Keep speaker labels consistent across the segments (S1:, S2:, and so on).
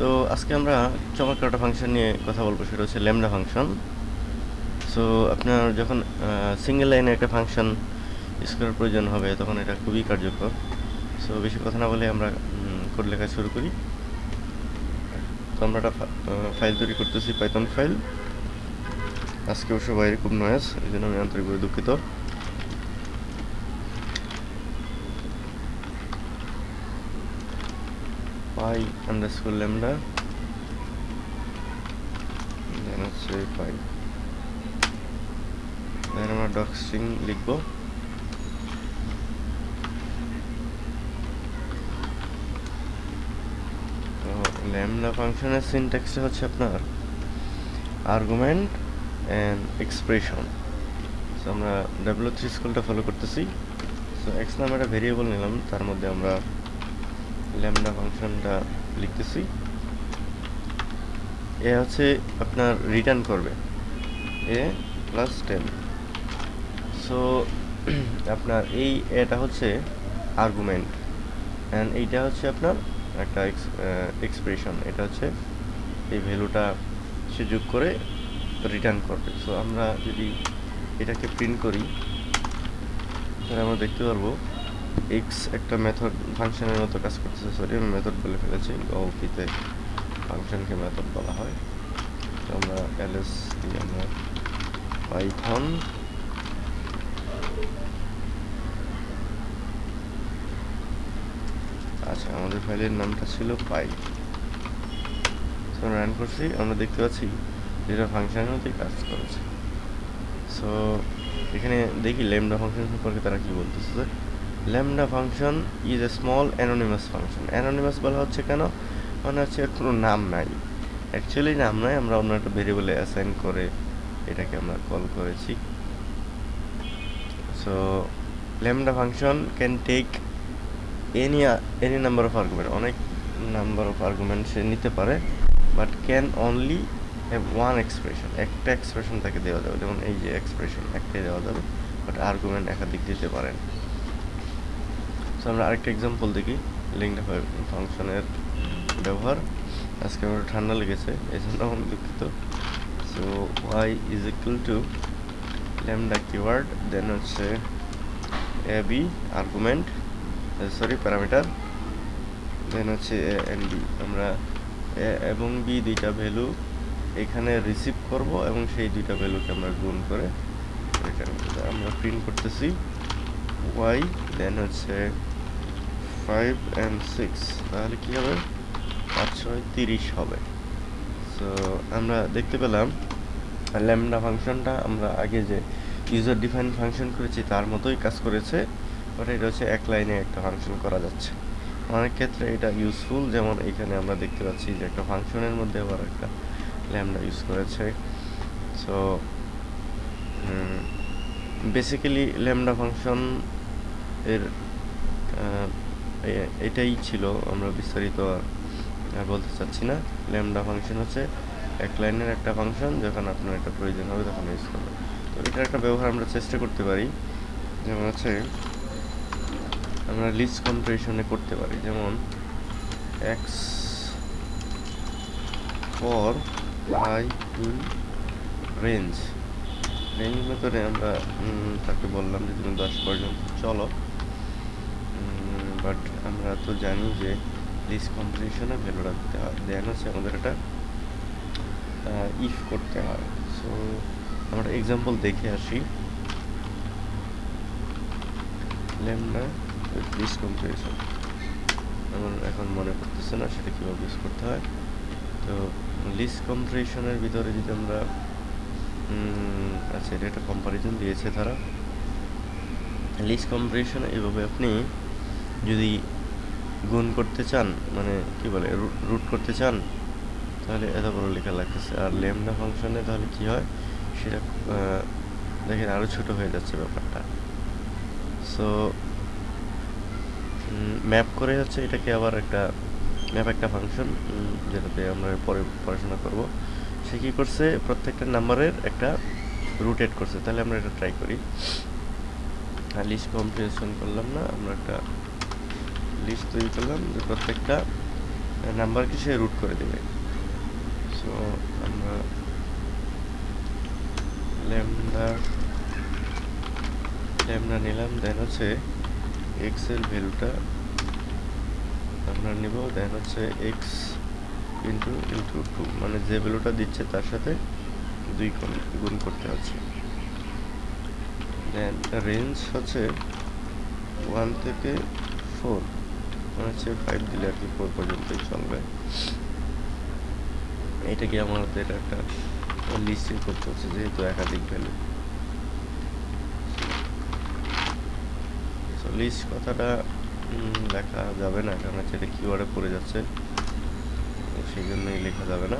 S1: তো আজকে আমরা চমৎকার একটা ফাংশন নিয়ে কথা বলব, সেটা হচ্ছে ল্যামডা ফাংশন সো আপনার যখন সিঙ্গেল লাইনে একটা ফাংশন করার প্রয়োজন হবে, তখন এটা খুবই কার্যকর। সো বেশি কথা না বলে আমরা কোড লেখা শুরু করি। তো আমরা একটা ফাইল তৈরি করতেছি পাইথন ফাইল আজকে অবশ্য বাইরে খুব নয়েস এই জন্য আমি আন্তরিকভাবে দুঃখিত। পাই আন্ডারস্কোর ল্যামডা দেন হচ্ছে পাই। দেন আমরা ডক স্ট্রিং লিখব। ল্যামডা ফাংশনের সিনট্যাক্সটা হচ্ছে আপনার আর্গুমেন্ট অ্যান্ড এক্সপ্রেশন সো আমরা ডাব্লিউ থ্রি স্কুলটা ফলো করতেছি। সো এক্স নামে একটা ভেরিয়েবল নিলাম, তার মধ্যে আমরা ল্যামডা ফাংশনটা লিখতেছি। এ হচ্ছে আপনার রিটার্ন করবে। এ প্লাস টেন সো আপনার এই এটা হচ্ছে আর্গুমেন্ট অ্যান্ড এইটা হচ্ছে আপনার একটা এক্সপ্রেশন এটা হচ্ছে এই ভ্যালুটা সে যোগ করে রিটার্ন করবে। সো আমরা যদি এটাকে প্রিন্ট করি, তাহলে আমরা দেখতে পারব এক্স একটা মেথড ফাংশনের মতো কাজ করতেছে সরি আমি মেথড বলে ফেলেছি গপিতে ফাংশনকে মেথড বলা হয়। তো আমরা এলএস দিয়ে আমরা পাইথন আচ্ছা আমাদের ফাইলের নামটা ছিল পাই সো রান করছি, আমরা দেখতে পাচ্ছি যেটা ফাংশনের মধ্যে কাজ করেছে। সো এখানে দেখি ল্যামডা ফাংশন সম্পর্কে তারা কি বলতেছে। Lambda function is a small anonymous function. Anonymous বলা হচ্ছে কেন? মানে হচ্ছে এর কোনো নাম নাই। অ্যাকচুয়ালি নাম নাই, আমরা অন্য একটা ভেরিয়েবলে অ্যাসাইন করে এটাকে আমরা কল করেছি। So lambda function can take any any number of argument অনেক নাম্বার অফ আর্গুমেন্ট সে নিতে পারে but can only have one expression একটা এক্সপ্রেশন তাকে দেওয়া যাবে। যেমন এই যে এক্সপ্রেশন একটাই দেওয়া যাবে বাট আর্গুমেন্ট একাধিক দিতে পারেন আমরা আরেকটা এক্সাম্পল দেখি। লিঙ্কটা ফাংশনের ব্যবহার। আজকে আমার ঠান্ডা লেগেছে, এই জন্য আমি দুঃখিত। So Y is equal to lambda keyword then হচ্ছে A B argument sorry parameter then হচ্ছে এ এন বি আমরা এ এবং বি দুইটা ভ্যালু এখানে রিসিভ করব এবং সেই দুইটা ভ্যালুকে আমরা গুণ করে আমরা প্রিন্ট করতেছি ওয়াই দেন হচ্ছে ফাইভ অ্যান্ড সিক্স তাহলে কী হবে? পাঁচ ছয় তিরিশ হবে। সো আমরা দেখতে পেলাম, ল্যামডা ফাংশনটা আমরা আগে যে ইউজার ডিফাইন ফাংশন করেছি, তার মতোই কাজ করেছে। বাট এটা হচ্ছে এক লাইনে একটা ফাংশন করা যাচ্ছে। অনেক ক্ষেত্রে এটা ইউজফুল যেমন এখানে আমরা দেখতে পাচ্ছি যে একটা ফাংশনের মধ্যে আবার একটা ল্যামডা ইউজ করেছে। সো বেসিক্যালি ল্যামডা ফাংশন এর এটাই ছিল আমরা বিস্তারিত আর বলতে চাচ্ছি না। ল্যামডা ফাংশন হচ্ছে এক লাইনের একটা ফাংশন যখন আপনার এটা প্রয়োজন হবে তখন ইউজ করবেন। তো এটার একটা ব্যবহার আমরা চেষ্টা করতে পারি। যেমন হচ্ছে আমরা লিস্ট কম্পারিশনে করতে পারি। যেমন X for I in range range মেথডে আমরা তাকে বললাম যে তুমি দশ পর্যন্ত, চলো। বাট আমরা তো জানি যে লিস্ট কম্পারিশনে ভ্যালুটা দিতে হয়। দেন হচ্ছে আমাদের এটা ইফ করতে হয়। সো আমরা এক্সাম্পল দেখে আসি। ল্যামডা লিস্ট কম্পিটিশন আমার এখন মনে পড়তেছে না সেটা কীভাবে ইউজ করতে হয়। তো লিস্ট কম্পারিশনের ভিতরে যদি আমরা আচ্ছা এটা একটা কম্পারিজন দিয়েছে তারা। লিস্ট কম্পারিশন এভাবে আপনি যদি গুণ করতে চান মানে কি বলে রুট করতে চান, তাহলে এত বড় লেখা লাগতেছে। আর ল্যামডা ফাংশনে তাহলে কি হয়, সেটা দেখেন আরও ছোট হয়ে যাচ্ছে ব্যাপারটা। সো ম্যাপ করে হচ্ছে এটাকে আবার একটা, ম্যাপ একটা ফাংশন যেটাতে আমরা পরে পড়াশোনা করব। সে কী করছে, প্রত্যেকটা নাম্বারের একটা রুট এড করছে। তাহলে আমরা এটা ট্রাই করি। লিস্ট কম্পিটিশন করলাম না, আমরা একটা লিস্ট তৈরি করলাম যে প্রত্যেকটা নাম্বারকে সে রুট করে দেবে। সো আমরা ল্যামডা ল্যামডা নিলাম দেন হচ্ছে এক্সের ভ্যালুটা আমরা নিব দেন হচ্ছে এক্স ইন্টু ইন্টু টু মানে যে ভ্যালুটা দিচ্ছে তার সাথে দুই গুণ গুণ করতে হচ্ছে। দেন রেঞ্জ হচ্ছে ওয়ান থেকে ফোর মানে হচ্ছে ফাইভ দিলে আর কি ফোর পর্যন্তই চলবে। এটাকে আমাদের একটা লিস্টে করতে হচ্ছে, যেহেতু একাধিক ভ্যালু লিস্ট কথাটা লেখা যাবে না, কারণ হচ্ছে এটা কিওয়ার্ডে পড়ে যাচ্ছে। সেই জন্যই লেখা যাবে না।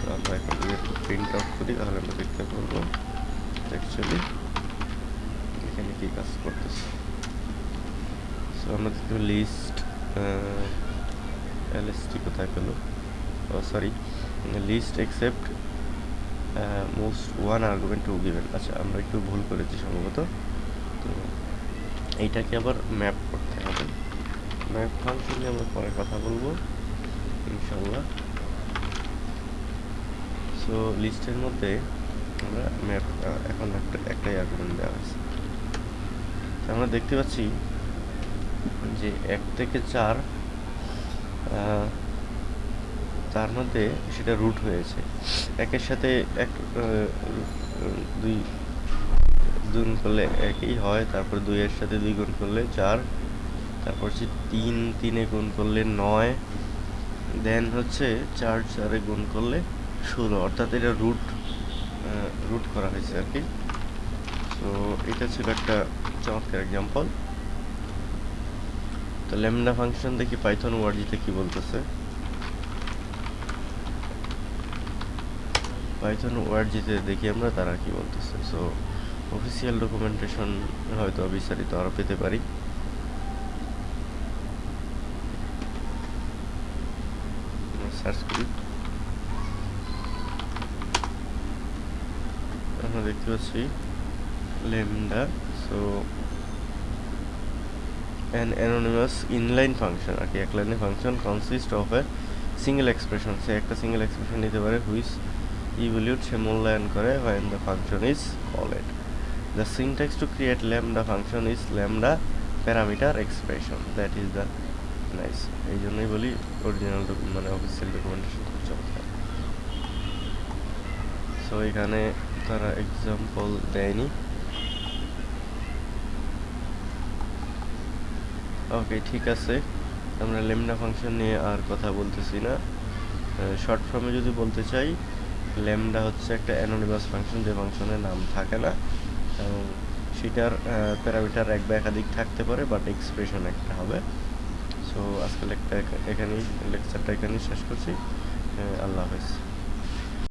S1: তো আমরা এখন যদি একটু প্রিন্ট আউট করি, তাহলে আমরা দেখতে পারব অ্যাকচুয়ালি এখানে কী কাজ করতেছে। সো আমরা লিস্ট এলএসটি কোথায় পেল sorry list accept most one argument two given আচ্ছা আমরা একটু ভুল করেছি সম্ভবত। তো এইটাকে আবার ম্যাপ করতে হবে। ম্যাপ ফাংশন নিয়ে আমরা পরে কথা বলব ইনশাল্লাহ সো লিস্টের মধ্যে আমরা ম্যাপ এখন একটা, একটাই আর্গুমেন্ট দেওয়া হয়েছে। আমরা দেখতে পাচ্ছি যে এক থেকে চার তার মধ্যে সেটা রুট হয়েছে। একের সাথে এক দুই গুণ করলে একই হয়, তারপর দুইয়ের সাথে দুই গুণ করলে চার, তারপর হচ্ছে তিন, তিনে গুণ করলে নয় দেন হচ্ছে চার, চারে গুণ করলে ষোলো, অর্থাৎ এটা রুট রুট করা হয়েছে আর কি। তো এটা ছিল একটা চমৎকার এক্সাম্পল তো ল্যামডা ফাংশন দেখি পাইথন ওয়ার্ডজিতে কি বলতেছে? পাইথন ওয়ার্ডজিতে দেখি আমরা, তারা কি বলতেছে? সো অফিসিয়াল ডকুমেন্টেশন হয়তো বিস্তারিত আরও পেতে পারি। আমরা দেখতে পাচ্ছি lambda so an anonymous inline function আর কি এক লাইনের function consist of a single expression সে একটা সিঙ্গেল এক্সপ্রেশন নিতে পারে হুইস ইভলিউট সে মূল্যায়ন করে when the function is called. The syntax to create lambda function is lambda parameter expression. That is the nice এই জন্যই বলি অরিজিনাল মানে অফিসিয়াল ডকুমেন্টেশন খুব চমৎকার। সো এখানে তারা এক্সাম্পল দেয়নি। ওকে ঠিক আছে। আমরা লেমডা ফাংশন নিয়ে আর কথা বলতেছি না। শর্ট ফর্মে যদি বলতে চাই লেমডা হচ্ছে একটা অ্যানোনিমাস ফাংশন যে ফাংশনের নাম থাকে না, এবং সেটার প্যারামিটার এক বা একাধিক থাকতে পারে বাট এক্সপ্রেশন একটা হবে। সো আজকে লেকটা এখানেই লেকচারটা এখানেই শেষ করছি। আল্লাহ হাফেজ।